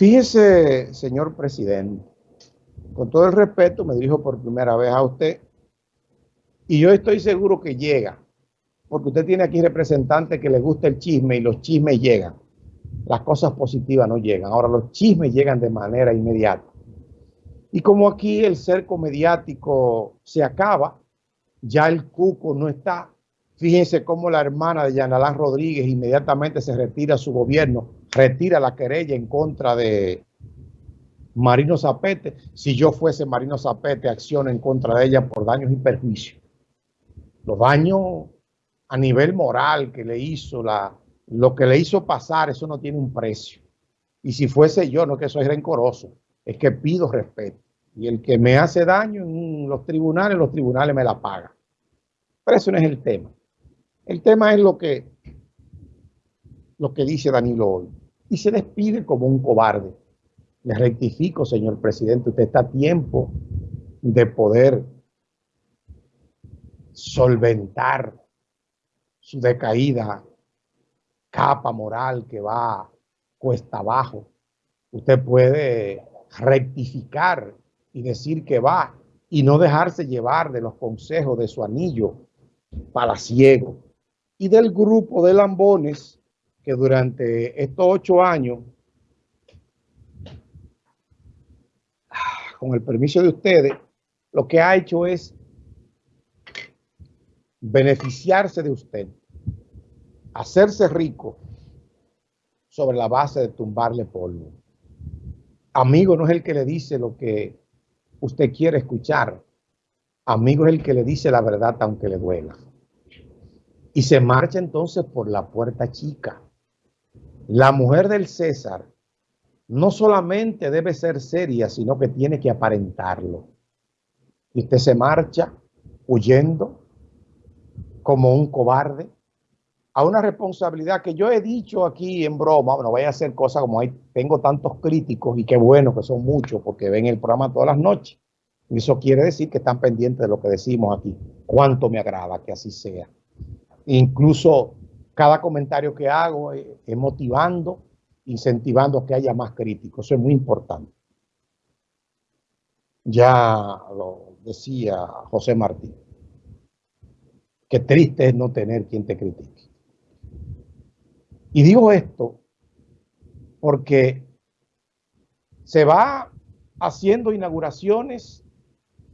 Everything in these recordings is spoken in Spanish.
Fíjese, señor presidente, con todo el respeto me dirijo por primera vez a usted y yo estoy seguro que llega, porque usted tiene aquí representantes que le gusta el chisme y los chismes llegan. Las cosas positivas no llegan. Ahora los chismes llegan de manera inmediata. Y como aquí el cerco mediático se acaba, ya el cuco no está. Fíjense cómo la hermana de Yanalán Rodríguez inmediatamente se retira a su gobierno retira la querella en contra de Marino Zapete. Si yo fuese Marino Zapete, acciona en contra de ella por daños y perjuicios. Los daños a nivel moral que le hizo, la, lo que le hizo pasar, eso no tiene un precio. Y si fuese yo, no que soy rencoroso, es que pido respeto. Y el que me hace daño en los tribunales, los tribunales me la pagan. Pero eso no es el tema. El tema es lo que, lo que dice Danilo hoy y se despide como un cobarde. Le rectifico, señor presidente, usted está a tiempo de poder solventar su decaída capa moral que va cuesta abajo. Usted puede rectificar y decir que va y no dejarse llevar de los consejos de su anillo palaciego y del grupo de lambones que durante estos ocho años, con el permiso de ustedes, lo que ha hecho es beneficiarse de usted, hacerse rico sobre la base de tumbarle polvo. Amigo no es el que le dice lo que usted quiere escuchar. Amigo es el que le dice la verdad aunque le duela. Y se marcha entonces por la puerta chica. La mujer del César no solamente debe ser seria, sino que tiene que aparentarlo. Y usted se marcha huyendo como un cobarde a una responsabilidad que yo he dicho aquí en broma, bueno, voy a hacer cosas como hay, tengo tantos críticos y qué bueno que son muchos porque ven el programa todas las noches. Y eso quiere decir que están pendientes de lo que decimos aquí. Cuánto me agrada que así sea. Incluso cada comentario que hago es, motivando, incentivando que haya más críticos. Eso es muy importante. Ya lo decía José Martín. Qué triste es no tener quien te critique. Y digo esto porque se va haciendo inauguraciones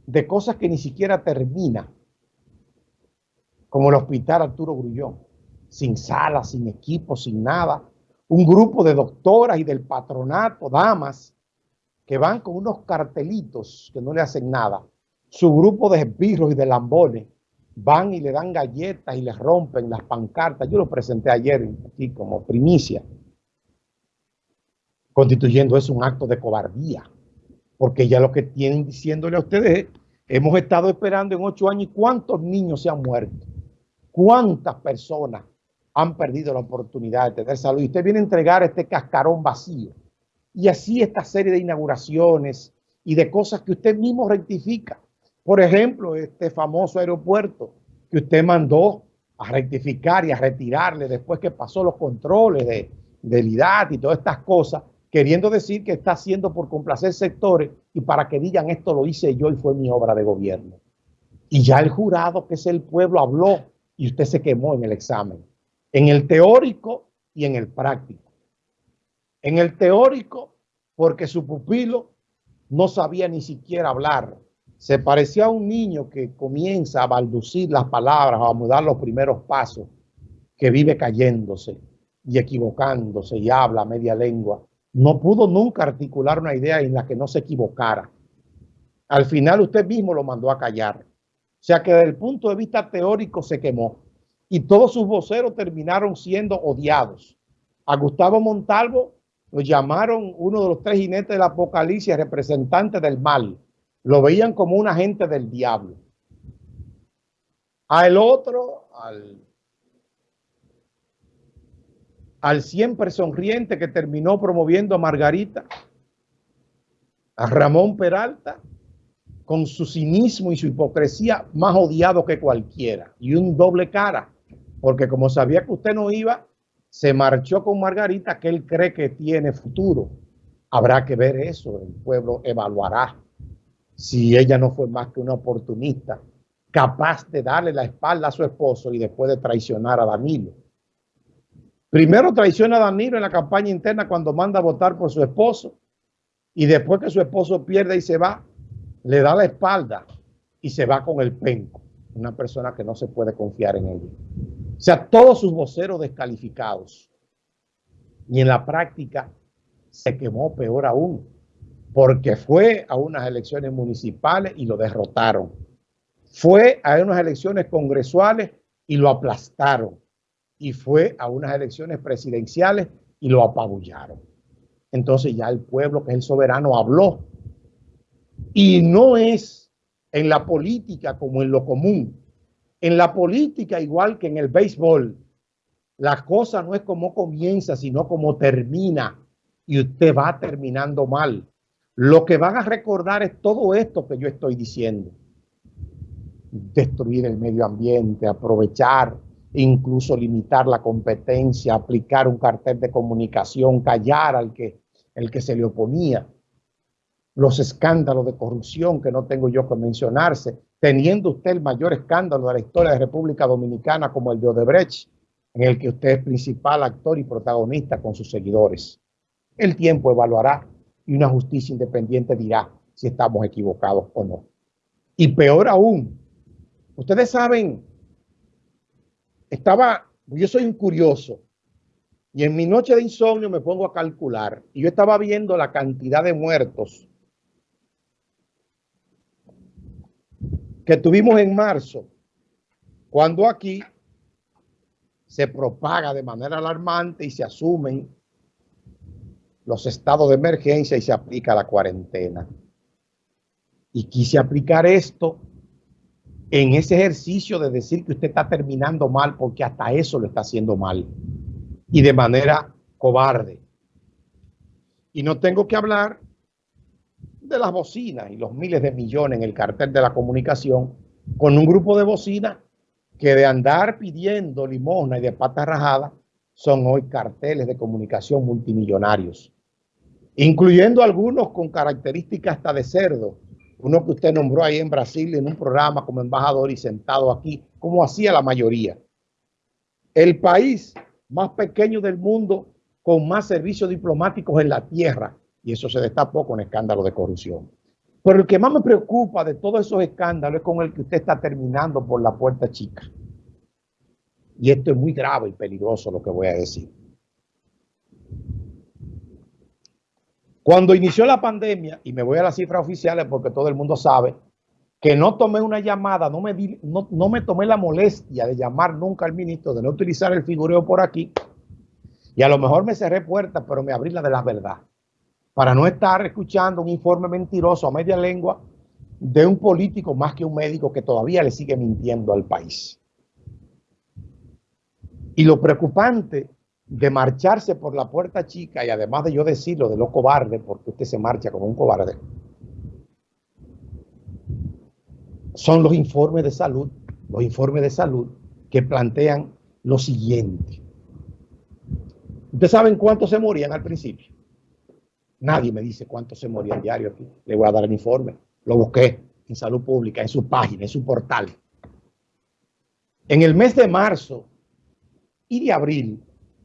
de cosas que ni siquiera termina, como el Hospital Arturo Grullón sin sala, sin equipo, sin nada. Un grupo de doctoras y del patronato, damas, que van con unos cartelitos que no le hacen nada. Su grupo de esbirros y de lambones van y le dan galletas y les rompen las pancartas. Yo lo presenté ayer aquí como primicia, constituyendo eso un acto de cobardía, porque ya lo que tienen diciéndole a ustedes hemos estado esperando en ocho años cuántos niños se han muerto, cuántas personas han perdido la oportunidad de tener salud. Y usted viene a entregar este cascarón vacío. Y así esta serie de inauguraciones y de cosas que usted mismo rectifica. Por ejemplo, este famoso aeropuerto que usted mandó a rectificar y a retirarle después que pasó los controles de, del IDAT y todas estas cosas, queriendo decir que está haciendo por complacer sectores y para que digan esto lo hice yo y fue mi obra de gobierno. Y ya el jurado, que es el pueblo, habló y usted se quemó en el examen en el teórico y en el práctico. En el teórico, porque su pupilo no sabía ni siquiera hablar. Se parecía a un niño que comienza a balducir las palabras o a mudar los primeros pasos, que vive cayéndose y equivocándose y habla media lengua. No pudo nunca articular una idea en la que no se equivocara. Al final usted mismo lo mandó a callar. Sea que desde el punto de vista teórico se quemó y todos sus voceros terminaron siendo odiados. A Gustavo Montalvo lo llamaron uno de los tres jinetes del apocalipsis, representante del mal. Lo veían como un agente del diablo. A el otro, al siempre sonriente que terminó promoviendo a Margarita, a Ramón Peralta, con su cinismo y su hipocresía más odiado que cualquiera, y un doble cara porque como sabía que usted no iba, se marchó con Margarita, que él cree que tiene futuro. Habrá que ver eso, el pueblo evaluará si ella no fue más que una oportunista, capaz de darle la espalda a su esposo y después de traicionar a Danilo. Primero traiciona a Danilo en la campaña interna cuando manda a votar por su esposo y después que su esposo pierde y se va, le da la espalda y se va con el penco. Una persona que no se puede confiar en ella. O sea, todos sus voceros descalificados. Y en la práctica se quemó peor aún, porque fue a unas elecciones municipales y lo derrotaron. Fue a unas elecciones congresuales y lo aplastaron. Y fue a unas elecciones presidenciales y lo apabullaron. Entonces ya el pueblo, que es el soberano, habló. Y no es en la política como en lo común. En la política, igual que en el béisbol, la cosa no es como comienza, sino como termina. Y usted va terminando mal. Lo que van a recordar es todo esto que yo estoy diciendo. Destruir el medio ambiente, aprovechar, incluso limitar la competencia, aplicar un cartel de comunicación, callar al que, el que se le oponía. Los escándalos de corrupción que no tengo yo que mencionarse, teniendo usted el mayor escándalo de la historia de República Dominicana como el de Odebrecht, en el que usted es principal actor y protagonista con sus seguidores. El tiempo evaluará y una justicia independiente dirá si estamos equivocados o no. Y peor aún, ustedes saben, estaba, yo soy un curioso, y en mi noche de insomnio me pongo a calcular, y yo estaba viendo la cantidad de muertos que tuvimos en marzo, cuando aquí se propaga de manera alarmante y se asumen los estados de emergencia y se aplica la cuarentena. Y quise aplicar esto en ese ejercicio de decir que usted está terminando mal porque hasta eso lo está haciendo mal y de manera cobarde. Y no tengo que hablar de las bocinas y los miles de millones en el cartel de la comunicación con un grupo de bocinas que de andar pidiendo limosna y de patas rajadas son hoy carteles de comunicación multimillonarios, incluyendo algunos con características hasta de cerdo, uno que usted nombró ahí en Brasil en un programa como embajador y sentado aquí, como hacía la mayoría. El país más pequeño del mundo con más servicios diplomáticos en la tierra, y eso se destapó con escándalo de corrupción. Pero el que más me preocupa de todos esos escándalos es con el que usted está terminando por la puerta chica. Y esto es muy grave y peligroso lo que voy a decir. Cuando inició la pandemia, y me voy a las cifras oficiales porque todo el mundo sabe, que no tomé una llamada, no me, no, no me tomé la molestia de llamar nunca al ministro, de no utilizar el figureo por aquí, y a lo mejor me cerré puertas, pero me abrí la de la verdad para no estar escuchando un informe mentiroso a media lengua de un político más que un médico que todavía le sigue mintiendo al país. Y lo preocupante de marcharse por la puerta chica, y además de yo decirlo de lo cobarde, porque usted se marcha como un cobarde, son los informes de salud, los informes de salud que plantean lo siguiente. ¿Ustedes saben cuántos se morían al principio? Nadie me dice cuánto se moría diario aquí. Le voy a dar el informe. Lo busqué en salud pública, en su página, en su portal. En el mes de marzo y de abril,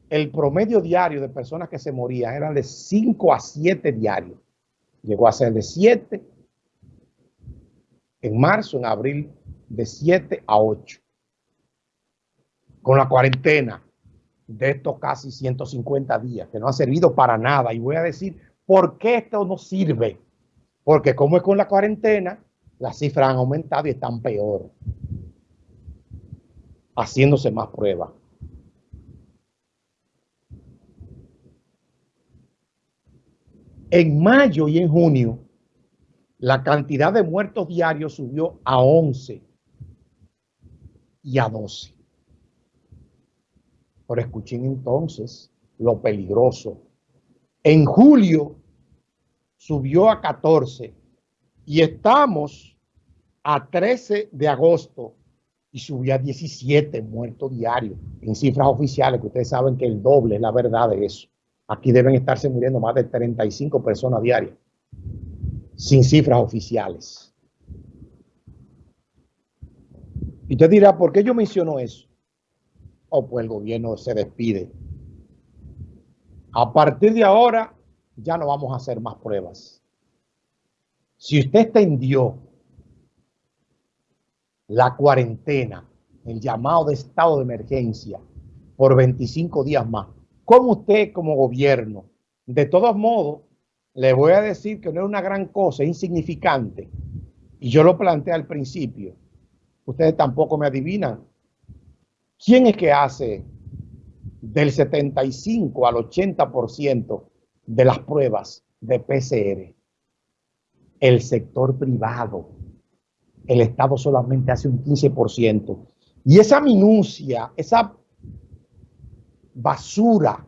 el promedio diario de personas que se morían era de 5 a 7 diarios. Llegó a ser de 7 en marzo, en abril, de 7 a 8. Con la cuarentena de estos casi 150 días, que no ha servido para nada. Y voy a decir ¿Por qué esto no sirve? Porque como es con la cuarentena, las cifras han aumentado y están peor. Haciéndose más pruebas. En mayo y en junio, la cantidad de muertos diarios subió a 11 y a 12. Pero escuchen entonces lo peligroso en julio subió a 14 y estamos a 13 de agosto y subió a 17 muertos diarios en cifras oficiales, que ustedes saben que el doble es la verdad de eso. Aquí deben estarse muriendo más de 35 personas diarias, sin cifras oficiales. Y usted dirá, ¿por qué yo menciono eso? Oh, pues el gobierno se despide. A partir de ahora, ya no vamos a hacer más pruebas. Si usted extendió la cuarentena, el llamado de estado de emergencia, por 25 días más, ¿cómo usted como gobierno, de todos modos, le voy a decir que no es una gran cosa, es insignificante, y yo lo planteé al principio, ustedes tampoco me adivinan, ¿quién es que hace del 75 al 80% de las pruebas de PCR? El sector privado. El Estado solamente hace un 15%. Y esa minucia, esa basura,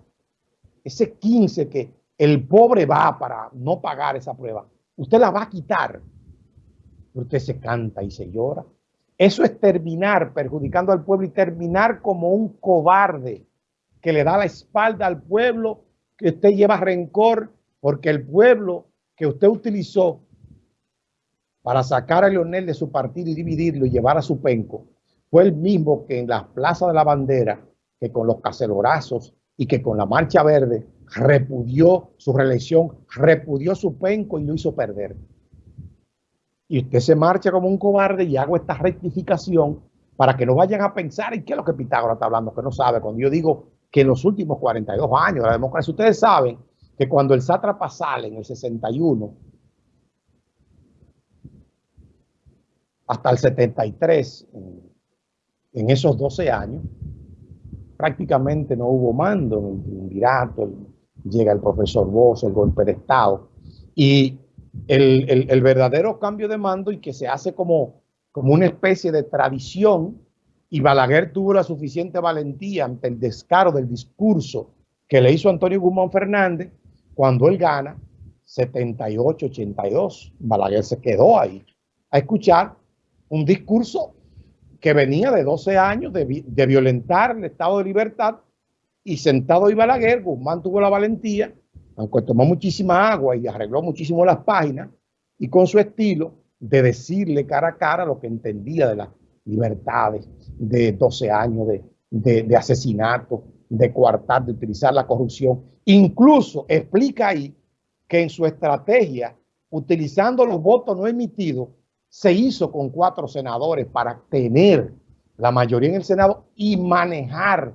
ese 15 que el pobre va para no pagar esa prueba, usted la va a quitar. Usted se canta y se llora. Eso es terminar perjudicando al pueblo y terminar como un cobarde que le da la espalda al pueblo, que usted lleva rencor, porque el pueblo que usted utilizó para sacar a Leonel de su partido y dividirlo y llevar a su penco, fue el mismo que en la Plaza de la Bandera, que con los cacelorazos y que con la Marcha Verde repudió su reelección, repudió su penco y lo hizo perder y usted se marcha como un cobarde y hago esta rectificación para que no vayan a pensar en qué es lo que Pitágoras está hablando, que no sabe. Cuando yo digo que en los últimos 42 años la democracia, ustedes saben que cuando el sátrapa sale en el 61 hasta el 73, en, esos 12 años, prácticamente no hubo mando en el triunvirato, llega el profesor Bosch, el golpe de Estado, y el, verdadero cambio de mando y que se hace como, como una especie de tradición y Balaguer tuvo la suficiente valentía ante el descaro del discurso que le hizo Antonio Guzmán Fernández cuando él gana 78-82. Balaguer se quedó ahí a escuchar un discurso que venía de 12 años de, violentar el estado de libertad y sentado ahí Balaguer, Guzmán tuvo la valentía aunque tomó muchísima agua y arregló muchísimo las páginas, y con su estilo de decirle cara a cara lo que entendía de las libertades, de 12 años de, asesinato, de coartar, de utilizar la corrupción. Incluso explica ahí que en su estrategia, utilizando los votos no emitidos, se hizo con cuatro senadores para tener la mayoría en el Senado y manejar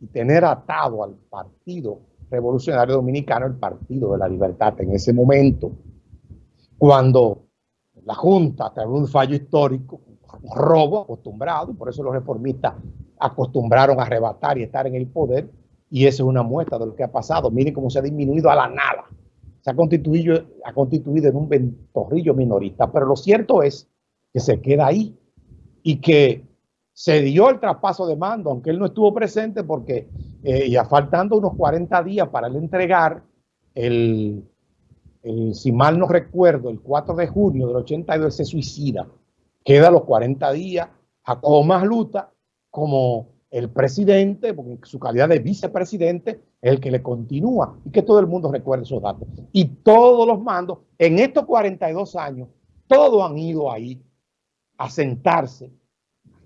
y tener atado al partido Revolucionario Dominicano, el Partido de la Libertad, en ese momento, cuando la Junta, tras un fallo histórico, robo acostumbrado, por eso los reformistas acostumbraron a arrebatar y estar en el poder, y esa es una muestra de lo que ha pasado. Miren cómo se ha disminuido a la nada. Se ha constituido, ha constituido en un ventorrillo minorista, pero lo cierto es que se queda ahí y que se dio el traspaso de mando, aunque él no estuvo presente porque eh, ya faltando unos 40 días para él entregar el, si mal no recuerdo, el 4 de junio del 82 se suicida. Queda los 40 días a más Luta como el presidente, porque en su calidad de vicepresidente es el que le continúa y que todo el mundo recuerde esos datos. Y todos los mandos, en estos 42 años, todos han ido ahí a sentarse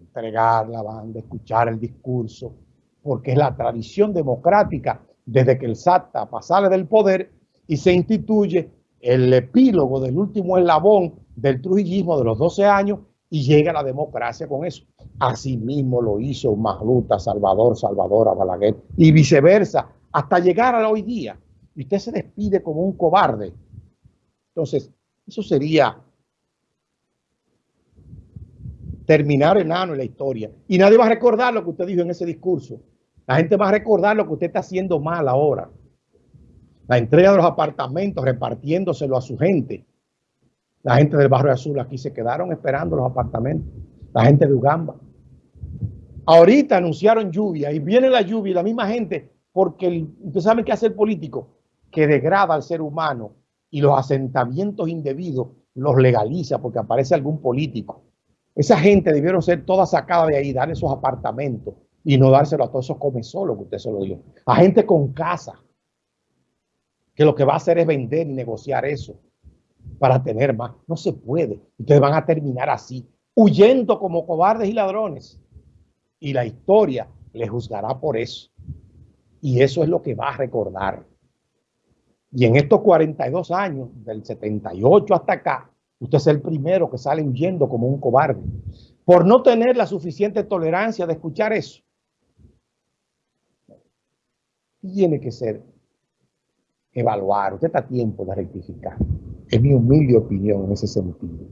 entregar la banda, escuchar el discurso, porque es la tradición democrática desde que el SATA sale del poder y se instituye el epílogo del último eslabón del trujillismo de los 12 años y llega la democracia con eso. Asimismo lo hizo Magluta, Salvador, Salvador, Balaguer y viceversa, hasta llegar a hoy día. Y usted se despide como un cobarde. Entonces, eso sería terminar enano en la historia. Y nadie va a recordar lo que usted dijo en ese discurso. La gente va a recordar lo que usted está haciendo mal ahora. La entrega de los apartamentos, repartiéndoselo a su gente. La gente del barrio azul aquí se quedaron esperando los apartamentos. La gente de Ugamba. Ahorita anunciaron lluvia y viene la lluvia y la misma gente, porque usted sabe qué hace el político, que degrada al ser humano y los asentamientos indebidos los legaliza porque aparece algún político esa gente debieron ser toda sacada de ahí, darle esos apartamentos y no dárselo a todos esos solos que usted se lo dio. A gente con casa. que lo que va a hacer es vender y negociar eso para tener más. No se puede. Ustedes van a terminar así, huyendo como cobardes y ladrones. Y la historia les juzgará por eso. Y eso es lo que va a recordar. Y en estos 42 años, del 78 hasta acá, usted es el primero que sale huyendo como un cobarde. Por no tener la suficiente tolerancia de escuchar eso. Tiene que ser evaluar. Usted está a tiempo de rectificar. Es mi humilde opinión en ese sentido.